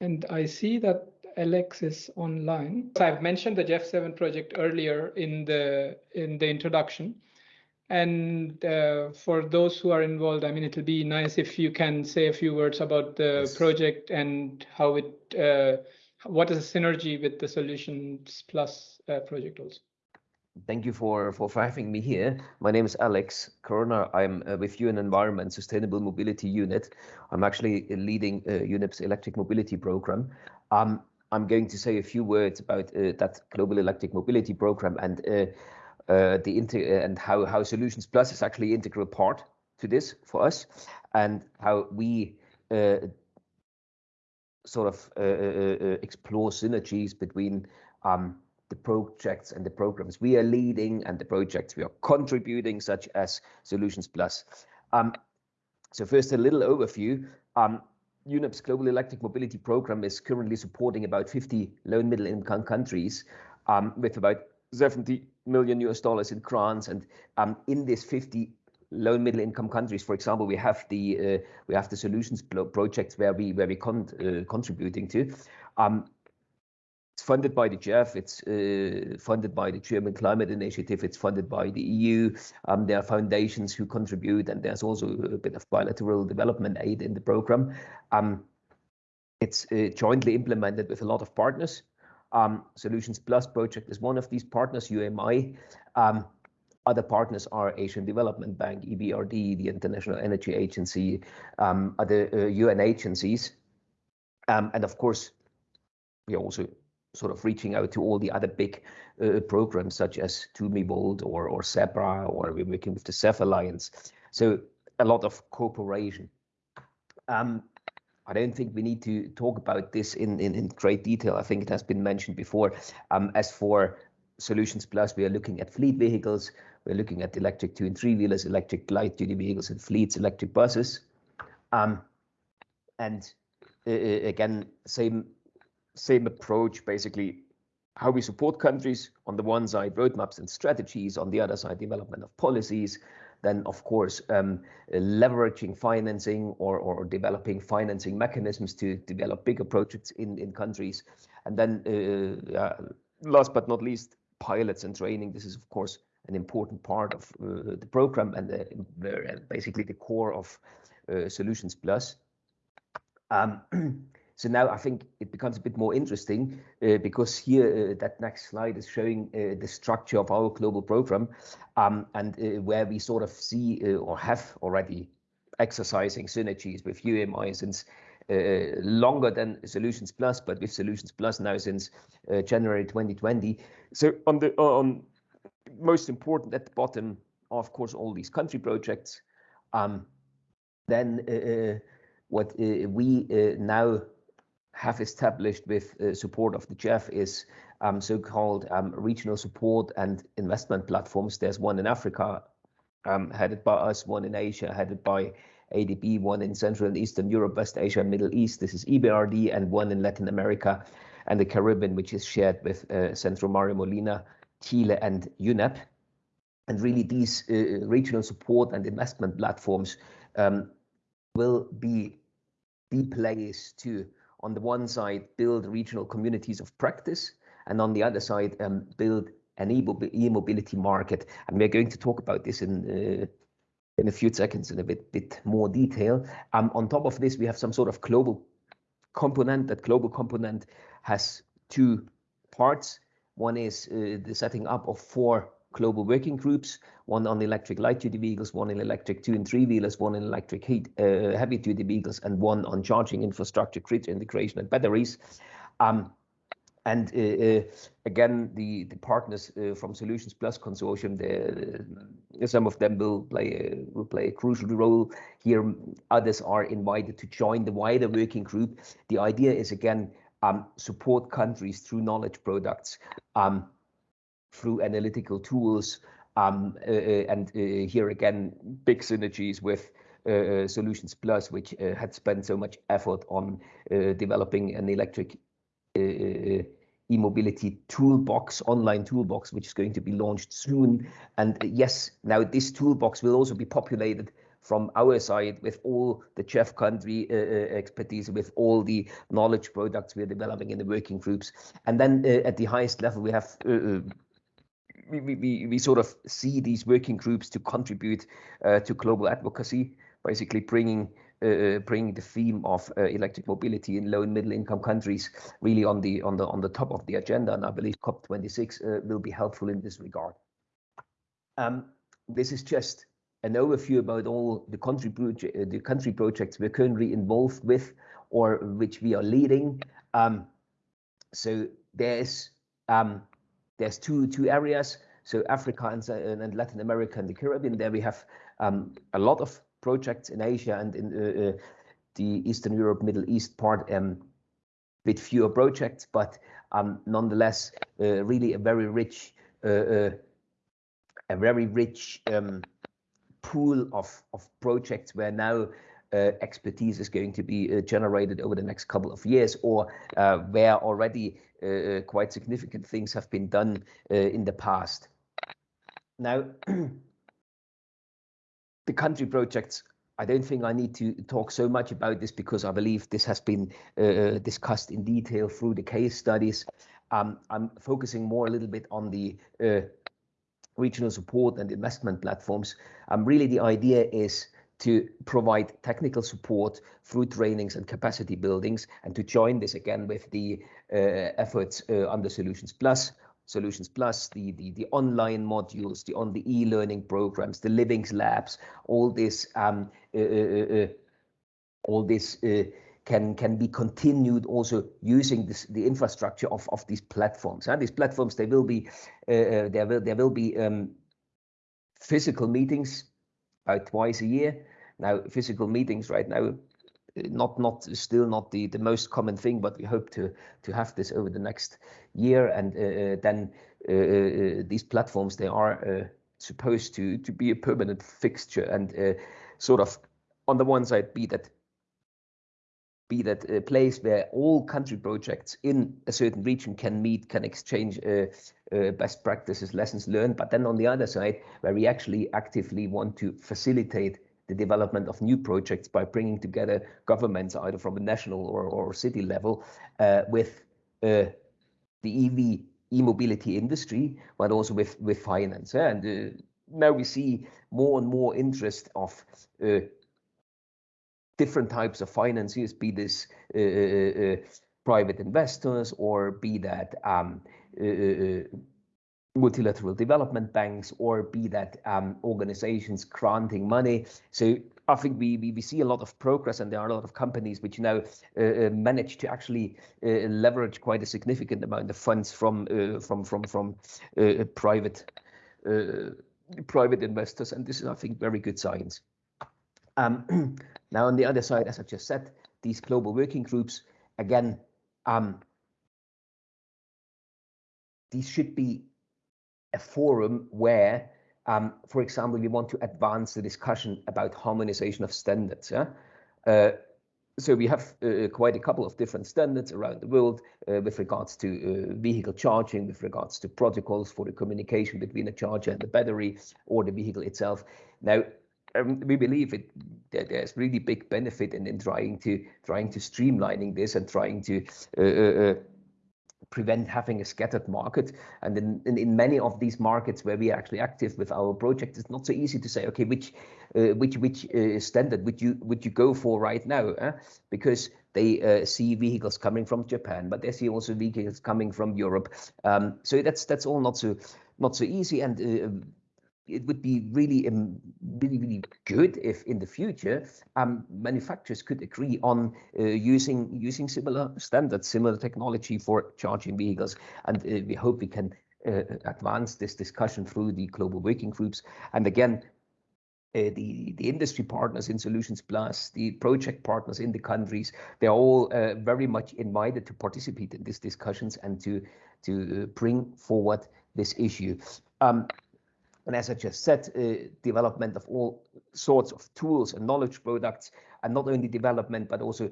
And I see that Alex is online. So I've mentioned the GEF 7 project earlier in the in the introduction. And uh, for those who are involved, I mean, it'll be nice if you can say a few words about the yes. project and how it, uh, what is the synergy with the Solutions Plus uh, project also. Thank you for, for, having me here. My name is Alex Körner. I'm uh, with UN Environment Sustainable Mobility Unit. I'm actually leading uh, UNEP's electric mobility program. Um, I'm going to say a few words about uh, that global electric mobility program and uh, uh, the inter and how how Solutions Plus is actually integral part to this for us, and how we uh, sort of uh, explore synergies between um, the projects and the programs we are leading and the projects we are contributing, such as Solutions Plus. Um, so first, a little overview. Um, UNEP's Global Electric Mobility Program is currently supporting about 50 low and middle income countries um, with about 70 million US dollars in grants. And um, in this 50 low and middle income countries, for example, we have the uh, we have the solutions projects where we where we con uh, contributing to. Um, it's funded by the GEF. It's uh, funded by the German Climate Initiative. It's funded by the EU. Um, there are foundations who contribute, and there's also a bit of bilateral development aid in the program. Um, it's uh, jointly implemented with a lot of partners. Um, Solutions Plus project is one of these partners, UMI. Um, other partners are Asian Development Bank, EBRD, the International Energy Agency, um, other uh, UN agencies. Um, and of course, we also sort of reaching out to all the other big uh, programs such as 2MeVolt or, or ZEBRA, or we're working with the CEF Alliance. So a lot of cooperation. Um, I don't think we need to talk about this in, in, in great detail. I think it has been mentioned before. Um, as for Solutions Plus, we are looking at fleet vehicles. We're looking at electric two and three wheelers, electric light duty vehicles and fleets, electric buses. Um, and uh, again, same same approach, basically how we support countries on the one side, roadmaps and strategies, on the other side, development of policies, then of course um, leveraging financing or, or developing financing mechanisms to develop bigger projects in, in countries. And then uh, uh, last but not least, pilots and training. This is of course an important part of uh, the program and the, basically the core of uh, Solutions Plus. Um, So now I think it becomes a bit more interesting uh, because here uh, that next slide is showing uh, the structure of our global program um, and uh, where we sort of see uh, or have already exercising synergies with UMI since uh, longer than Solutions Plus, but with Solutions Plus now since January 2020. So on the on most important at the bottom are of course all these country projects. Um, then what we now have established with uh, support of the GEF is um, so-called um, regional support and investment platforms. There's one in Africa um, headed by us, one in Asia headed by ADB, one in Central and Eastern Europe, West Asia, and Middle East. This is EBRD, and one in Latin America and the Caribbean, which is shared with uh, Centro Mario Molina, Chile, and UNEP. And really, these uh, regional support and investment platforms um, will be the place to on the one side, build regional communities of practice, and on the other side, um, build an e-mobility market. And we're going to talk about this in uh, in a few seconds in a bit bit more detail. Um, on top of this, we have some sort of global component. That global component has two parts. One is uh, the setting up of four global working groups, one on electric light-duty vehicles, one in electric two and three-wheelers, one in electric heat, uh, heavy-duty vehicles, and one on charging infrastructure, grid integration, and batteries. Um, and uh, uh, again, the, the partners uh, from Solutions Plus Consortium, the, some of them will play a, will play a crucial role here. Others are invited to join the wider working group. The idea is again um, support countries through knowledge products. Um, through analytical tools. Um, uh, uh, and uh, here again, big synergies with uh, uh, Solutions Plus, which uh, had spent so much effort on developing an electric e-mobility toolbox, online toolbox, which is going to be launched soon. And yes, now this toolbox will also be populated from our side with all the GEF country expertise, with all the knowledge products we're developing in the working groups. And then at the highest level, we have we sort of see these working groups to contribute uh, to global advocacy, basically bringing uh, uh, bringing the theme of electric mobility in low and middle income countries really on the on the on the top of the agenda. And I believe COP26 will be helpful in this regard. Um, this is just an overview about all the country the country projects we're currently involved with or which we are leading. Um, so there's um, two two areas. So Africa and Latin America and the Caribbean, there we have um, a lot of projects in Asia and in uh, uh, the Eastern Europe, Middle East part, um, with fewer projects, but um, nonetheless, uh, really a very rich a very rich pool of of projects where now Uh, expertise is going to be uh, generated over the next couple of years or uh, where already quite significant things have been done in the past. Now, the country projects, I don't think I need to talk so much about this because I believe this has been discussed in detail through the case studies. Um, I'm focusing more a little bit on the regional support and investment platforms. Um, really, the idea is to provide technical support through trainings and capacity buildings and to join this again with the uh, efforts uh, under Solutions+, Solutions+, the the online modules, the on the e-learning programs, the living labs, all this um, uh, all this can can be continued also using the infrastructure of of these platforms. And these platforms, they will be there will there will be um, physical meetings about twice a year. Now, physical meetings right now, eh, not not still not the the most common thing, but we hope to to have this over the next year. And eh, eh, then these platforms, they are supposed to be a permanent fixture and sort of on the one side be that place where all country projects in a certain region can meet, can exchange uh, uh, best practices, lessons learned. But then on the other side, where we actually actively want to facilitate the development of new projects by bringing together governments either from a national or city level uh, with the EV e-mobility industry, but also with with finance. And now we see more and more interest of different types of financiers, be this uh, uh, uh, private investors or be that um, multilateral development banks or be that um, organizations granting money. So I think we we see a lot of progress and there are a lot of companies which now manage to actually leverage quite a significant amount of funds from uh, from from from private private investors. And this is, I think, very good signs. Um, Now, on the other side, as I just said, these global working groups, again, um, these should be a forum where, um, for example, we want to advance the discussion about harmonization of standards. Uh, so we have uh, uh, quite a couple of different standards around the world with regards to vehicle charging, with regards to protocols for the communication between the charger and the battery or the vehicle itself. Now, Um, we believe that there's really big benefit in in trying to trying to streamlining this and trying to uh, uh, uh, prevent having a scattered market. And in many of these markets where we are actually active with our project, it's not so easy to say, okay, which which which standard would you would you go for right now? Eh? Because they see vehicles coming from Japan, but they see also vehicles coming from Europe. Um, so that's that's all not so not so easy. And it would be really, um, really, really good if in the future um, manufacturers could agree on uh, using using similar standards, similar technology for charging vehicles. And uh, we hope we can uh, advance this discussion through the global working groups. And again, the industry partners in Solutions+, the project partners in the countries, they're all very much invited to participate in these discussions and to to bring forward this issue. Um, And as I just said, development of all sorts of tools and knowledge products, and not only development, but also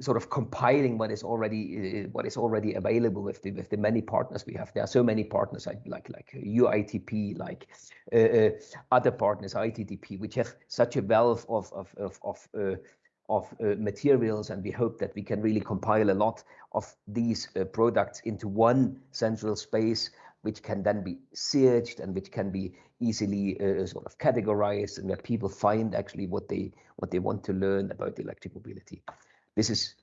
sort of compiling what is already uh, what is already available with the with the many partners we have. There are so many partners like like like UITP, like uh, uh, other partners, ITDP, which have such a wealth of of of, of uh, of uh, materials and we hope that we can really compile a lot of these uh, products into one central space which can then be searched and which can be easily uh, sort of categorized and where people find actually what they what they want to learn about electric mobility. This is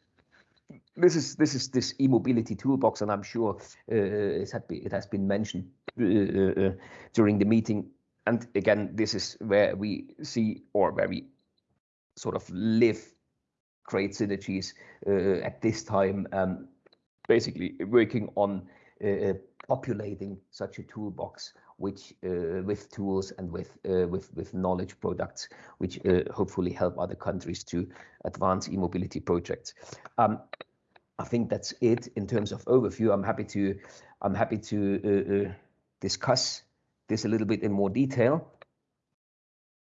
this is this is this e-mobility toolbox and i'm sure uh, it, had be, it has been mentioned uh, uh, during the meeting. And again this is where we see or where we sort of live great synergies uh, at this time, um, basically working on uh, populating such a toolbox which uh, with tools and with uh, with with knowledge products which uh, hopefully help other countries to advance e-mobility projects. Um, i think that's it in terms of overview. I'm happy to i'm happy to uh, discuss this a little bit in more detail.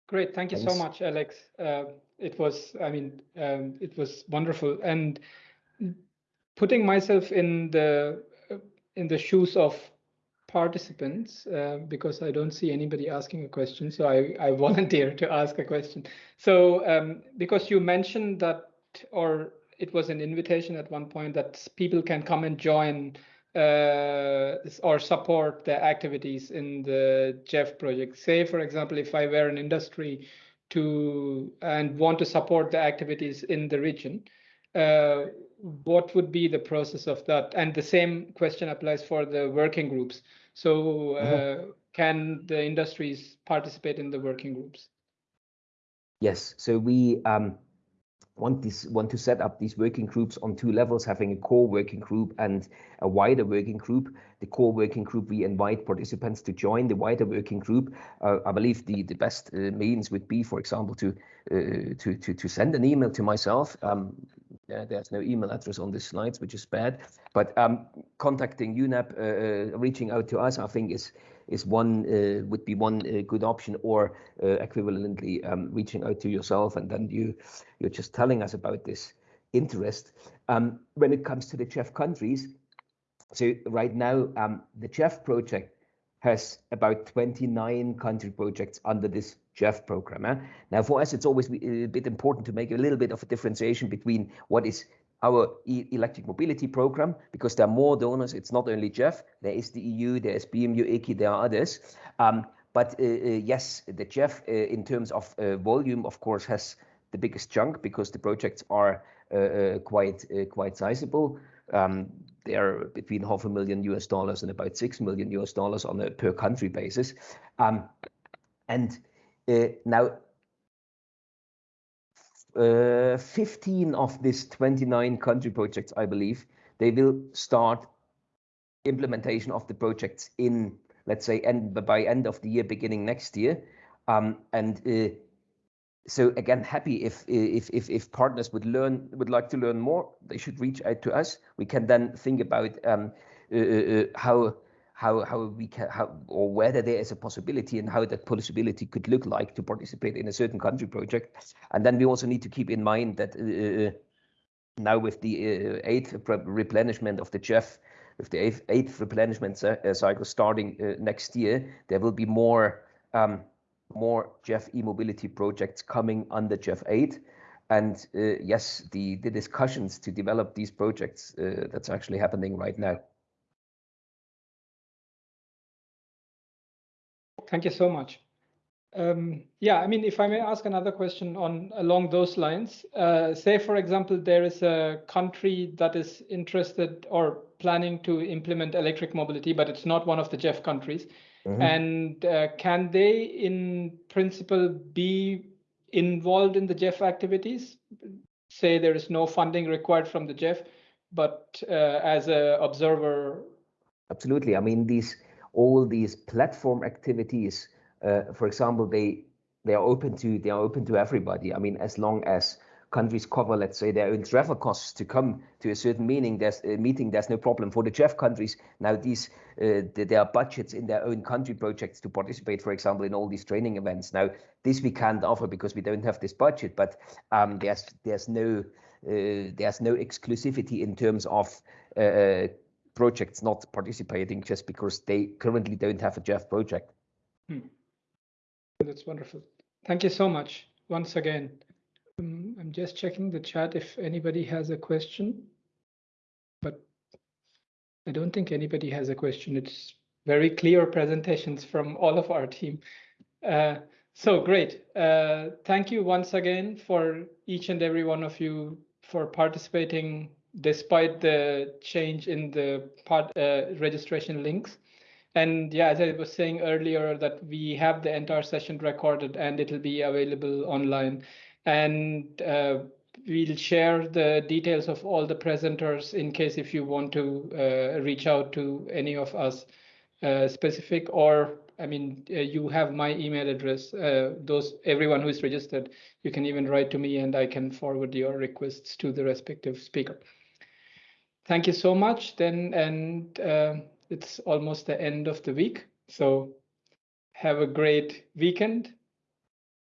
Great. Thank you Thanks. so much alex. It was i mean um, it was wonderful. And putting myself in the in the shoes of participants uh, because i don't see anybody asking a question so i i volunteer to ask a question so um, because you mentioned that or it was an invitation at one point that people can come and join uh, or support the activities in the GEF project. Say, for example, if I were an industry to and want to support the activities in the region, uh, what would be the process of that? And the same question applies for the working groups. So, uh, mm-hmm. can the industries participate in the working groups? Yes. So we um, want this want to set up these working groups on two levels, having a core working group and a wider working group. The core working group, we invite participants to join the wider working group. Uh, I believe the the best uh, means would be, for example, to uh, to to to send an email to myself. Um, yeah, there's no email address on the slides, which is bad. But um, contacting UNEP, uh, uh, reaching out to us, I think is is one uh, would be one uh, good option, or uh, equivalently um, reaching out to yourself, and then you you're just telling us about this interest. Um, when it comes to the GEF countries, so right now um, the GEF project has about 29 country projects under this GEF program. Eh? Now, for us, it's always a bit important to make a little bit of a differentiation between what is our e electric mobility program because there are more donors. It's not only GEF. there is the EU, there is BMU, ICI, there are others. Um, but uh, uh, yes, the GEF uh, in terms of uh, volume, of course, has the biggest chunk because the projects are uh, uh, quite quite sizable. Um, they are between half a million US dollars and about six million US dollars on a per country basis. Um, and now uh, 15 of these 29 country projects, I believe, they will start implementation of the projects in, let's say, end by end of the year, beginning next year. Um, and uh, so again, happy if if if if partners would learn would like to learn more, they should reach out to us. We can then think about um, uh, uh, uh how how how we can how or whether there is a possibility and how that possibility could look like to participate in a certain country project. And then we also need to keep in mind that uh, uh now with the uh, eighth replenishment of the GEF with the eighth, eighth replenishment uh, cycle starting uh, next year there will be more um, more GEF e-mobility projects coming under GEF 8 and uh, yes the the discussions to develop these projects that's actually happening right now Thank you so much. Um, yeah, I mean, if I may ask another question on along those lines, uh, say, for example, there is a country that is interested or planning to implement electric mobility, but it's not one of the GEF countries. Mm -hmm. And uh, can they, in principle, be involved in the GEF activities? Say there is no funding required from the GEF, but uh, as an observer. Absolutely. I mean, these all these platform activities, uh, for example, they they are open to they are open to everybody. I mean, as long as countries cover, let's say, their own travel costs to come to a certain meaning, there's a meeting, there's no problem. For the GEF countries, now these uh, there are budgets in their own country projects to participate, for example, in all these training events. Now, this we can't offer because we don't have this budget, but um, there's there's no there's no exclusivity in terms of uh, projects not participating just because they currently don't have a GEF project. Hmm. That's wonderful. Thank you so much once again. Um, I'm just checking the chat if anybody has a question, but I don't think anybody has a question. It's very clear presentations from all of our team. Uh, so great. Uh, thank you once again for each and every one of you for participating despite the change in the part uh, registration links. And yeah, as I was saying earlier, that we have the entire session recorded and it'll be available online. And uh, we'll share the details of all the presenters in case if you want to uh, reach out to any of us uh, specific or I mean, uh, you have my email address. Uh, those everyone who is registered, you can even write to me and I can forward your requests to the respective speaker. Thank you so much then, and uh, it's almost the end of the week. So have a great weekend